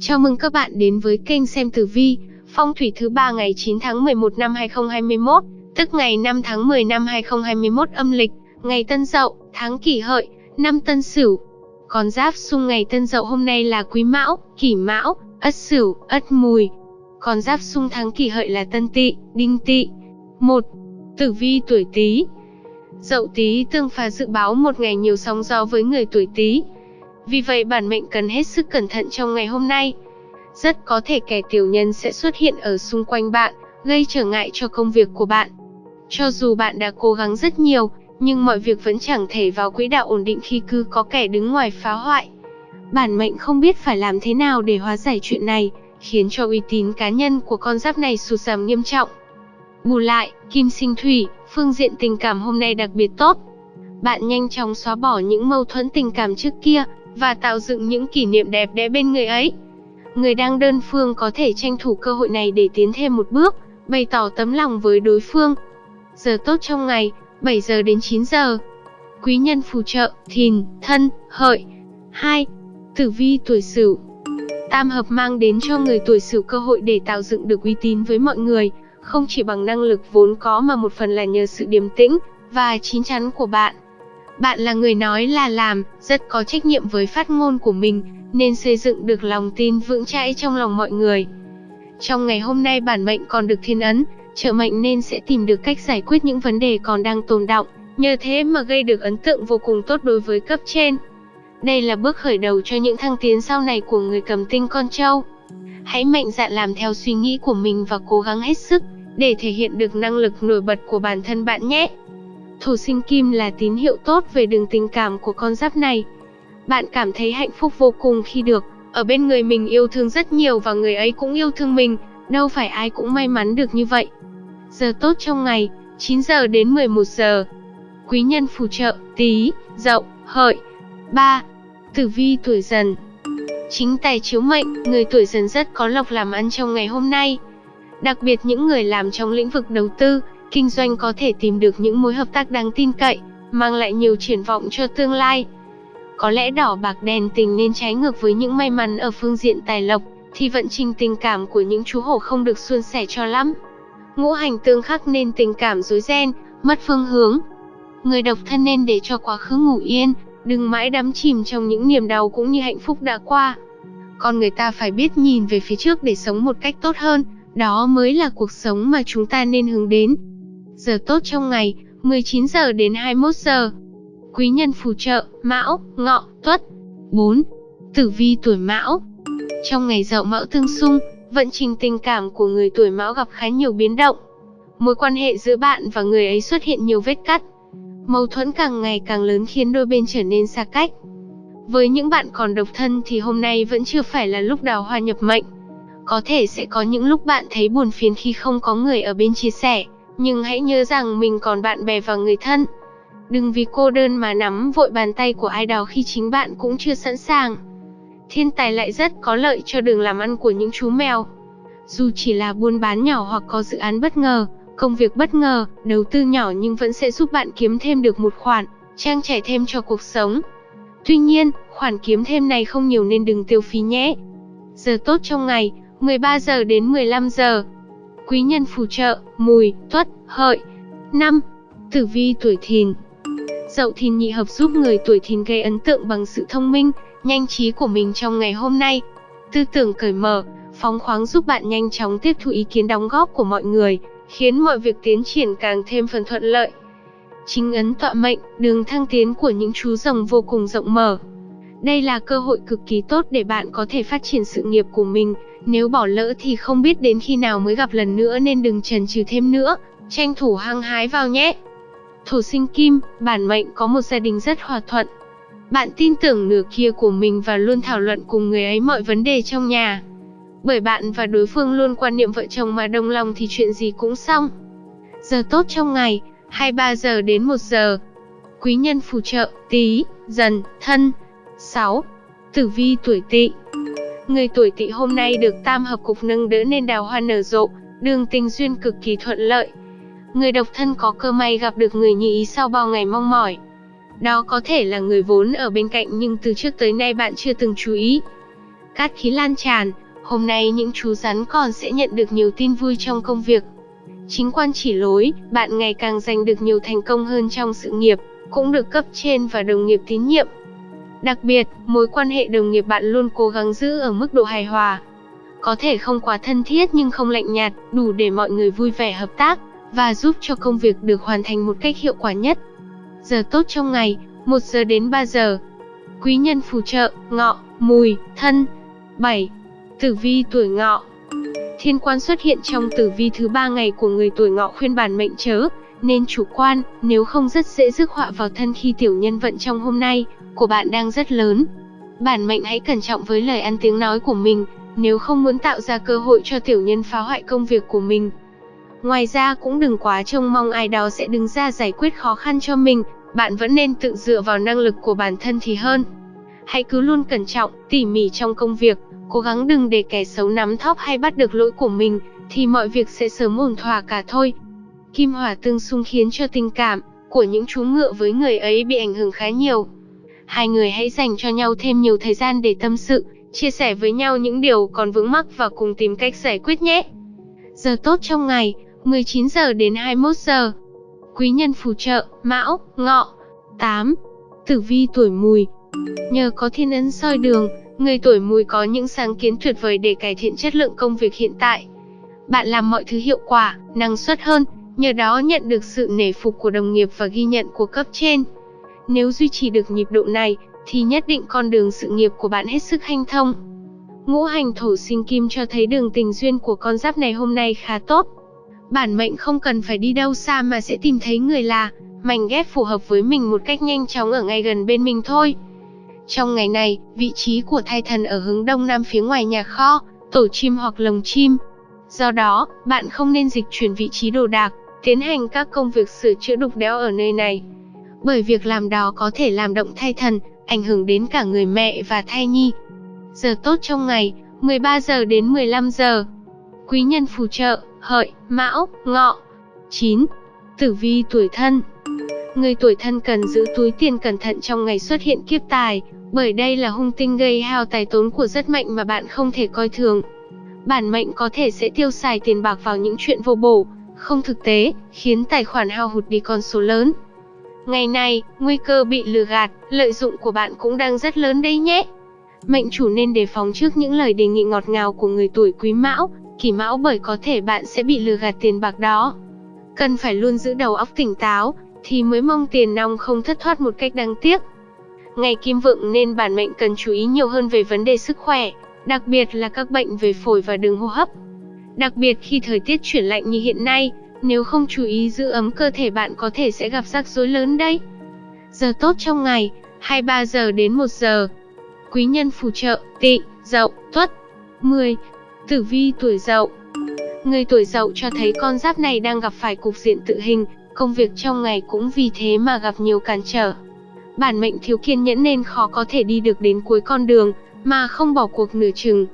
Chào mừng các bạn đến với kênh xem tử vi, phong thủy thứ ba ngày 9 tháng 11 năm 2021, tức ngày 5 tháng 10 năm 2021 âm lịch, ngày Tân Dậu, tháng Kỷ Hợi, năm Tân Sửu. Con giáp xung ngày Tân Dậu hôm nay là Quý Mão, Kỷ Mão, Ất Sửu, Ất Mùi. Con giáp xung tháng Kỷ Hợi là Tân Tỵ, Đinh Tỵ. 1. Tử vi tuổi Tý. Dậu Tý tương phá dự báo một ngày nhiều sóng gió với người tuổi Tý. Vì vậy bản mệnh cần hết sức cẩn thận trong ngày hôm nay. Rất có thể kẻ tiểu nhân sẽ xuất hiện ở xung quanh bạn, gây trở ngại cho công việc của bạn. Cho dù bạn đã cố gắng rất nhiều, nhưng mọi việc vẫn chẳng thể vào quỹ đạo ổn định khi cứ có kẻ đứng ngoài phá hoại. Bản mệnh không biết phải làm thế nào để hóa giải chuyện này, khiến cho uy tín cá nhân của con giáp này sụt giảm nghiêm trọng. Bù lại, kim sinh thủy, phương diện tình cảm hôm nay đặc biệt tốt. Bạn nhanh chóng xóa bỏ những mâu thuẫn tình cảm trước kia, và tạo dựng những kỷ niệm đẹp đẽ bên người ấy. Người đang đơn phương có thể tranh thủ cơ hội này để tiến thêm một bước, bày tỏ tấm lòng với đối phương. Giờ tốt trong ngày, 7 giờ đến 9 giờ. Quý nhân phù trợ, thìn, thân, hợi. 2. Tử vi tuổi sửu Tam hợp mang đến cho người tuổi sửu cơ hội để tạo dựng được uy tín với mọi người, không chỉ bằng năng lực vốn có mà một phần là nhờ sự điềm tĩnh và chín chắn của bạn. Bạn là người nói là làm, rất có trách nhiệm với phát ngôn của mình, nên xây dựng được lòng tin vững chãi trong lòng mọi người. Trong ngày hôm nay bản mệnh còn được thiên ấn, trợ mệnh nên sẽ tìm được cách giải quyết những vấn đề còn đang tồn động, nhờ thế mà gây được ấn tượng vô cùng tốt đối với cấp trên. Đây là bước khởi đầu cho những thăng tiến sau này của người cầm tinh con trâu. Hãy mạnh dạn làm theo suy nghĩ của mình và cố gắng hết sức để thể hiện được năng lực nổi bật của bản thân bạn nhé. Thổ sinh kim là tín hiệu tốt về đường tình cảm của con giáp này. Bạn cảm thấy hạnh phúc vô cùng khi được ở bên người mình yêu thương rất nhiều và người ấy cũng yêu thương mình, đâu phải ai cũng may mắn được như vậy. Giờ tốt trong ngày, 9 giờ đến 11 giờ. Quý nhân phù trợ, tí, dậu, hợi. 3. Tử vi tuổi dần Chính tài chiếu mệnh, người tuổi dần rất có lộc làm ăn trong ngày hôm nay. Đặc biệt những người làm trong lĩnh vực đầu tư, kinh doanh có thể tìm được những mối hợp tác đáng tin cậy, mang lại nhiều triển vọng cho tương lai. Có lẽ đỏ bạc đèn tình nên trái ngược với những may mắn ở phương diện tài lộc, thì vận trình tình cảm của những chú hổ không được suôn sẻ cho lắm. Ngũ hành tương khắc nên tình cảm rối ren, mất phương hướng. Người độc thân nên để cho quá khứ ngủ yên, đừng mãi đắm chìm trong những niềm đau cũng như hạnh phúc đã qua. Con người ta phải biết nhìn về phía trước để sống một cách tốt hơn, đó mới là cuộc sống mà chúng ta nên hướng đến. Giờ tốt trong ngày, 19 giờ đến 21 giờ. Quý nhân phù trợ, Mão, Ngọ, Tuất. 4. Tử vi tuổi Mão. Trong ngày Dậu Mão tương xung, vận trình tình cảm của người tuổi Mão gặp khá nhiều biến động. Mối quan hệ giữa bạn và người ấy xuất hiện nhiều vết cắt. Mâu thuẫn càng ngày càng lớn khiến đôi bên trở nên xa cách. Với những bạn còn độc thân thì hôm nay vẫn chưa phải là lúc đào hoa nhập mệnh. Có thể sẽ có những lúc bạn thấy buồn phiền khi không có người ở bên chia sẻ, nhưng hãy nhớ rằng mình còn bạn bè và người thân. Đừng vì cô đơn mà nắm vội bàn tay của ai đó khi chính bạn cũng chưa sẵn sàng. Thiên tài lại rất có lợi cho đường làm ăn của những chú mèo. Dù chỉ là buôn bán nhỏ hoặc có dự án bất ngờ, công việc bất ngờ, đầu tư nhỏ nhưng vẫn sẽ giúp bạn kiếm thêm được một khoản, trang trải thêm cho cuộc sống. Tuy nhiên, khoản kiếm thêm này không nhiều nên đừng tiêu phí nhé. Giờ tốt trong ngày, 13 giờ đến 15 giờ. Quý nhân phù trợ, mùi, tuất, hợi. 5. Tử vi tuổi thìn Dậu thìn nhị hợp giúp người tuổi thìn gây ấn tượng bằng sự thông minh, nhanh trí của mình trong ngày hôm nay. Tư tưởng cởi mở, phóng khoáng giúp bạn nhanh chóng tiếp thu ý kiến đóng góp của mọi người, khiến mọi việc tiến triển càng thêm phần thuận lợi. Chính ấn tọa mệnh, đường thăng tiến của những chú rồng vô cùng rộng mở. Đây là cơ hội cực kỳ tốt để bạn có thể phát triển sự nghiệp của mình, nếu bỏ lỡ thì không biết đến khi nào mới gặp lần nữa nên đừng chần chừ thêm nữa, tranh thủ hăng hái vào nhé. Thổ sinh kim, bản mệnh có một gia đình rất hòa thuận. Bạn tin tưởng nửa kia của mình và luôn thảo luận cùng người ấy mọi vấn đề trong nhà. Bởi bạn và đối phương luôn quan niệm vợ chồng mà đồng lòng thì chuyện gì cũng xong. Giờ tốt trong ngày, 23 giờ đến 1 giờ. Quý nhân phù trợ, tí, dần, thân. 6. Tử vi tuổi tỵ Người tuổi tỵ hôm nay được tam hợp cục nâng đỡ nên đào hoa nở rộ, đường tình duyên cực kỳ thuận lợi. Người độc thân có cơ may gặp được người như ý sau bao ngày mong mỏi. Đó có thể là người vốn ở bên cạnh nhưng từ trước tới nay bạn chưa từng chú ý. cát khí lan tràn, hôm nay những chú rắn còn sẽ nhận được nhiều tin vui trong công việc. Chính quan chỉ lối, bạn ngày càng giành được nhiều thành công hơn trong sự nghiệp, cũng được cấp trên và đồng nghiệp tín nhiệm. Đặc biệt, mối quan hệ đồng nghiệp bạn luôn cố gắng giữ ở mức độ hài hòa. Có thể không quá thân thiết nhưng không lạnh nhạt, đủ để mọi người vui vẻ hợp tác và giúp cho công việc được hoàn thành một cách hiệu quả nhất. Giờ tốt trong ngày, 1 giờ đến 3 giờ. Quý nhân phù trợ, ngọ, mùi, thân. 7. Tử vi tuổi ngọ Thiên quan xuất hiện trong tử vi thứ ba ngày của người tuổi ngọ khuyên bản mệnh chớ, nên chủ quan, nếu không rất dễ rước họa vào thân khi tiểu nhân vận trong hôm nay của bạn đang rất lớn. Bản mệnh hãy cẩn trọng với lời ăn tiếng nói của mình, nếu không muốn tạo ra cơ hội cho tiểu nhân phá hoại công việc của mình. Ngoài ra cũng đừng quá trông mong ai đó sẽ đứng ra giải quyết khó khăn cho mình, bạn vẫn nên tự dựa vào năng lực của bản thân thì hơn. Hãy cứ luôn cẩn trọng, tỉ mỉ trong công việc, cố gắng đừng để kẻ xấu nắm thóp hay bắt được lỗi của mình, thì mọi việc sẽ sớm ổn thỏa cả thôi. Kim hỏa tương xung khiến cho tình cảm của những chú ngựa với người ấy bị ảnh hưởng khá nhiều. Hai người hãy dành cho nhau thêm nhiều thời gian để tâm sự, chia sẻ với nhau những điều còn vướng mắc và cùng tìm cách giải quyết nhé. Giờ tốt trong ngày, 19 giờ đến 21 giờ. Quý nhân phù trợ, Mão, Ngọ. 8. Tử vi tuổi Mùi. Nhờ có thiên ấn soi đường, người tuổi Mùi có những sáng kiến tuyệt vời để cải thiện chất lượng công việc hiện tại. Bạn làm mọi thứ hiệu quả, năng suất hơn, nhờ đó nhận được sự nể phục của đồng nghiệp và ghi nhận của cấp trên. Nếu duy trì được nhịp độ này, thì nhất định con đường sự nghiệp của bạn hết sức hanh thông. Ngũ hành thổ sinh kim cho thấy đường tình duyên của con giáp này hôm nay khá tốt. Bản mệnh không cần phải đi đâu xa mà sẽ tìm thấy người là, mảnh ghép phù hợp với mình một cách nhanh chóng ở ngay gần bên mình thôi. Trong ngày này, vị trí của thai thần ở hướng đông nam phía ngoài nhà kho, tổ chim hoặc lồng chim. Do đó, bạn không nên dịch chuyển vị trí đồ đạc, tiến hành các công việc sửa chữa đục đẽo ở nơi này. Bởi việc làm đó có thể làm động thai thần, ảnh hưởng đến cả người mẹ và thai nhi. Giờ tốt trong ngày, 13 giờ đến 15 giờ. Quý nhân phù trợ, hợi, mão, ngọ. 9. Tử vi tuổi thân Người tuổi thân cần giữ túi tiền cẩn thận trong ngày xuất hiện kiếp tài, bởi đây là hung tinh gây hao tài tốn của rất mạnh mà bạn không thể coi thường. Bản mệnh có thể sẽ tiêu xài tiền bạc vào những chuyện vô bổ, không thực tế, khiến tài khoản hao hụt đi con số lớn. Ngày này, nguy cơ bị lừa gạt, lợi dụng của bạn cũng đang rất lớn đấy nhé. Mệnh chủ nên đề phòng trước những lời đề nghị ngọt ngào của người tuổi quý mão, kỷ mão bởi có thể bạn sẽ bị lừa gạt tiền bạc đó. Cần phải luôn giữ đầu óc tỉnh táo, thì mới mong tiền nong không thất thoát một cách đáng tiếc. Ngày kim vượng nên bản mệnh cần chú ý nhiều hơn về vấn đề sức khỏe, đặc biệt là các bệnh về phổi và đường hô hấp. Đặc biệt khi thời tiết chuyển lạnh như hiện nay, nếu không chú ý giữ ấm cơ thể bạn có thể sẽ gặp rắc rối lớn đấy. Giờ tốt trong ngày, 23 giờ đến 1 giờ. Quý nhân phù trợ, tị, dậu, tuất. 10. Tử vi tuổi dậu Người tuổi dậu cho thấy con giáp này đang gặp phải cục diện tự hình, công việc trong ngày cũng vì thế mà gặp nhiều cản trở. Bản mệnh thiếu kiên nhẫn nên khó có thể đi được đến cuối con đường, mà không bỏ cuộc nửa chừng.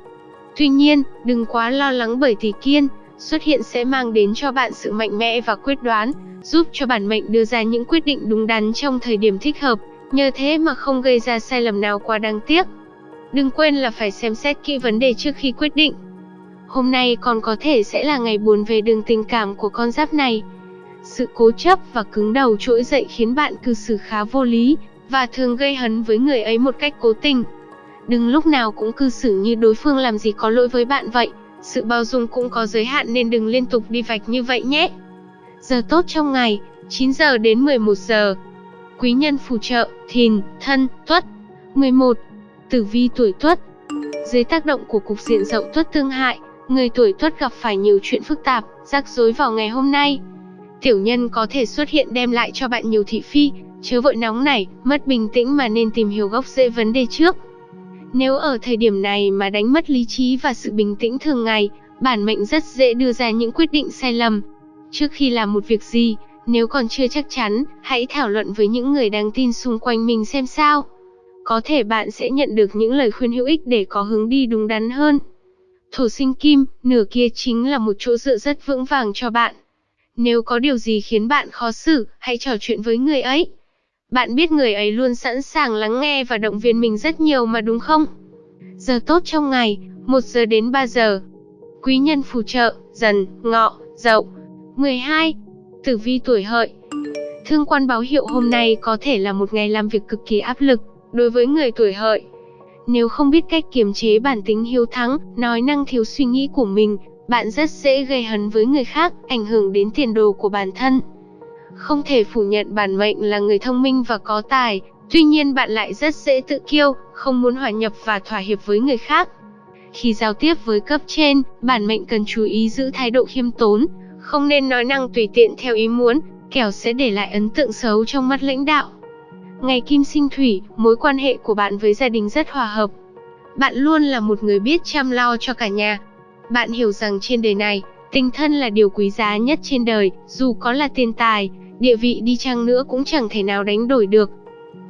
Tuy nhiên, đừng quá lo lắng bởi thì kiên, xuất hiện sẽ mang đến cho bạn sự mạnh mẽ và quyết đoán, giúp cho bản mệnh đưa ra những quyết định đúng đắn trong thời điểm thích hợp, nhờ thế mà không gây ra sai lầm nào quá đáng tiếc. Đừng quên là phải xem xét kỹ vấn đề trước khi quyết định. Hôm nay còn có thể sẽ là ngày buồn về đường tình cảm của con giáp này. Sự cố chấp và cứng đầu trỗi dậy khiến bạn cư xử khá vô lý, và thường gây hấn với người ấy một cách cố tình. Đừng lúc nào cũng cư xử như đối phương làm gì có lỗi với bạn vậy, sự bao dung cũng có giới hạn nên đừng liên tục đi vạch như vậy nhé. Giờ tốt trong ngày, 9 giờ đến 11 giờ. Quý nhân phù trợ, thìn, thân, tuất. 11. Tử vi tuổi tuất Dưới tác động của cục diện rộng tuất tương hại, người tuổi tuất gặp phải nhiều chuyện phức tạp, rắc rối vào ngày hôm nay. Tiểu nhân có thể xuất hiện đem lại cho bạn nhiều thị phi, chớ vội nóng này, mất bình tĩnh mà nên tìm hiểu gốc rễ vấn đề trước. Nếu ở thời điểm này mà đánh mất lý trí và sự bình tĩnh thường ngày, bản mệnh rất dễ đưa ra những quyết định sai lầm. Trước khi làm một việc gì, nếu còn chưa chắc chắn, hãy thảo luận với những người đáng tin xung quanh mình xem sao. Có thể bạn sẽ nhận được những lời khuyên hữu ích để có hướng đi đúng đắn hơn. Thổ sinh kim, nửa kia chính là một chỗ dựa rất vững vàng cho bạn. Nếu có điều gì khiến bạn khó xử, hãy trò chuyện với người ấy. Bạn biết người ấy luôn sẵn sàng lắng nghe và động viên mình rất nhiều mà đúng không? Giờ tốt trong ngày, 1 giờ đến 3 giờ. Quý nhân phù trợ, dần, ngọ, dậu. 12. Tử vi tuổi hợi. Thương quan báo hiệu hôm nay có thể là một ngày làm việc cực kỳ áp lực đối với người tuổi hợi. Nếu không biết cách kiềm chế bản tính hiếu thắng, nói năng thiếu suy nghĩ của mình, bạn rất dễ gây hấn với người khác, ảnh hưởng đến tiền đồ của bản thân. Không thể phủ nhận bản mệnh là người thông minh và có tài, tuy nhiên bạn lại rất dễ tự kiêu, không muốn hòa nhập và thỏa hiệp với người khác. Khi giao tiếp với cấp trên, bản mệnh cần chú ý giữ thái độ khiêm tốn, không nên nói năng tùy tiện theo ý muốn, kẻo sẽ để lại ấn tượng xấu trong mắt lãnh đạo. Ngày kim sinh thủy, mối quan hệ của bạn với gia đình rất hòa hợp. Bạn luôn là một người biết chăm lo cho cả nhà. Bạn hiểu rằng trên đời này, tình thân là điều quý giá nhất trên đời, dù có là tiền tài, địa vị đi chăng nữa cũng chẳng thể nào đánh đổi được.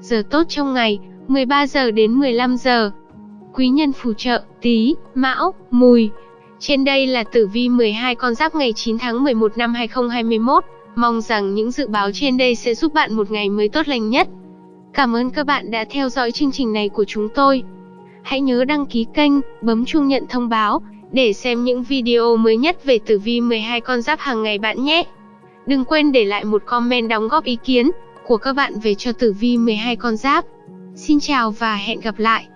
Giờ tốt trong ngày, 13 giờ đến 15 giờ. Quý nhân phù trợ, tí, mão, mùi. Trên đây là tử vi 12 con giáp ngày 9 tháng 11 năm 2021. Mong rằng những dự báo trên đây sẽ giúp bạn một ngày mới tốt lành nhất. Cảm ơn các bạn đã theo dõi chương trình này của chúng tôi. Hãy nhớ đăng ký kênh, bấm chuông nhận thông báo để xem những video mới nhất về tử vi 12 con giáp hàng ngày bạn nhé. Đừng quên để lại một comment đóng góp ý kiến của các bạn về cho tử vi 12 con giáp. Xin chào và hẹn gặp lại.